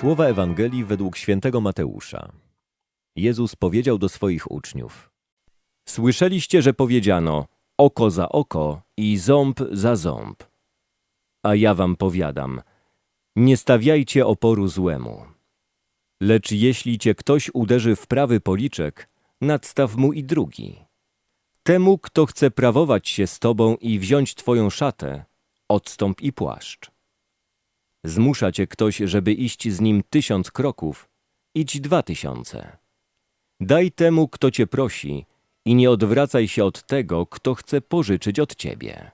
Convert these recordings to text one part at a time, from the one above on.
Słowa Ewangelii według świętego Mateusza. Jezus powiedział do swoich uczniów: Słyszeliście, że powiedziano oko za oko i ząb za ząb. A ja wam powiadam: nie stawiajcie oporu złemu. Lecz jeśli cię ktoś uderzy w prawy policzek, nadstaw mu i drugi. Temu, kto chce prawować się z tobą i wziąć twoją szatę, odstąp i płaszcz. Zmusza cię ktoś, żeby iść z nim tysiąc kroków, idź dwa tysiące. Daj temu, kto cię prosi i nie odwracaj się od tego, kto chce pożyczyć od ciebie.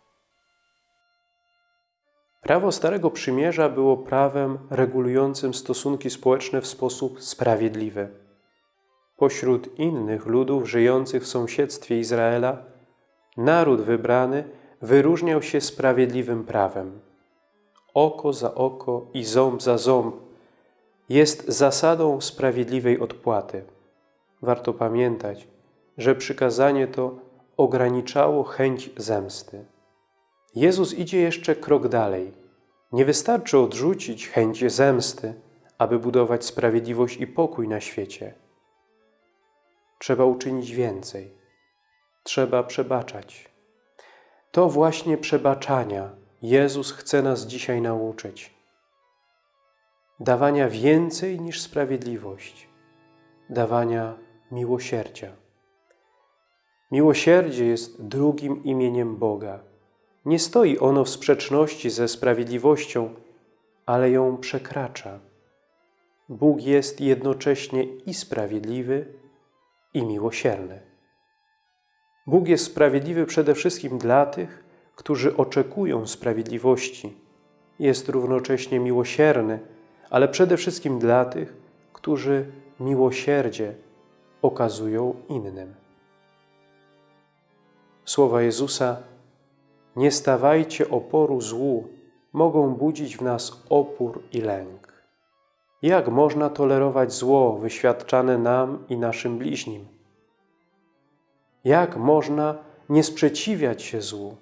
Prawo Starego Przymierza było prawem regulującym stosunki społeczne w sposób sprawiedliwy. Pośród innych ludów żyjących w sąsiedztwie Izraela, naród wybrany wyróżniał się sprawiedliwym prawem. Oko za oko i ząb za ząb jest zasadą sprawiedliwej odpłaty. Warto pamiętać, że przykazanie to ograniczało chęć zemsty. Jezus idzie jeszcze krok dalej. Nie wystarczy odrzucić chęć zemsty, aby budować sprawiedliwość i pokój na świecie. Trzeba uczynić więcej. Trzeba przebaczać. To właśnie przebaczania Jezus chce nas dzisiaj nauczyć. Dawania więcej niż sprawiedliwość. Dawania miłosierdzia. Miłosierdzie jest drugim imieniem Boga. Nie stoi ono w sprzeczności ze sprawiedliwością, ale ją przekracza. Bóg jest jednocześnie i sprawiedliwy, i miłosierny. Bóg jest sprawiedliwy przede wszystkim dla tych, którzy oczekują sprawiedliwości. Jest równocześnie miłosierny, ale przede wszystkim dla tych, którzy miłosierdzie okazują innym. Słowa Jezusa nie stawajcie oporu złu, mogą budzić w nas opór i lęk. Jak można tolerować zło wyświadczane nam i naszym bliźnim? Jak można nie sprzeciwiać się złu?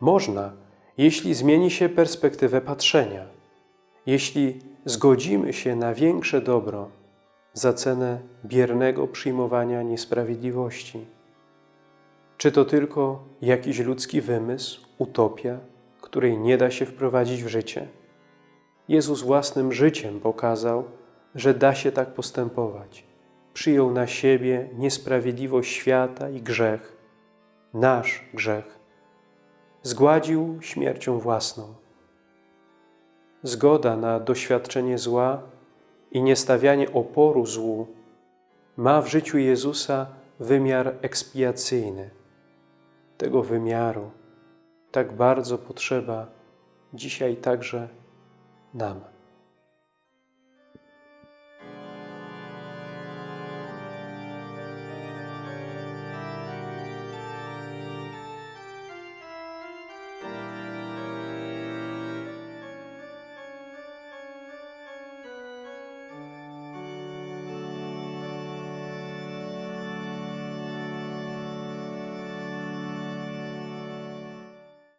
Można, jeśli zmieni się perspektywę patrzenia, jeśli zgodzimy się na większe dobro za cenę biernego przyjmowania niesprawiedliwości. Czy to tylko jakiś ludzki wymysł, utopia, której nie da się wprowadzić w życie? Jezus własnym życiem pokazał, że da się tak postępować. Przyjął na siebie niesprawiedliwość świata i grzech, nasz grzech. Zgładził śmiercią własną. Zgoda na doświadczenie zła i niestawianie oporu złu ma w życiu Jezusa wymiar ekspiacyjny. Tego wymiaru tak bardzo potrzeba dzisiaj także nam.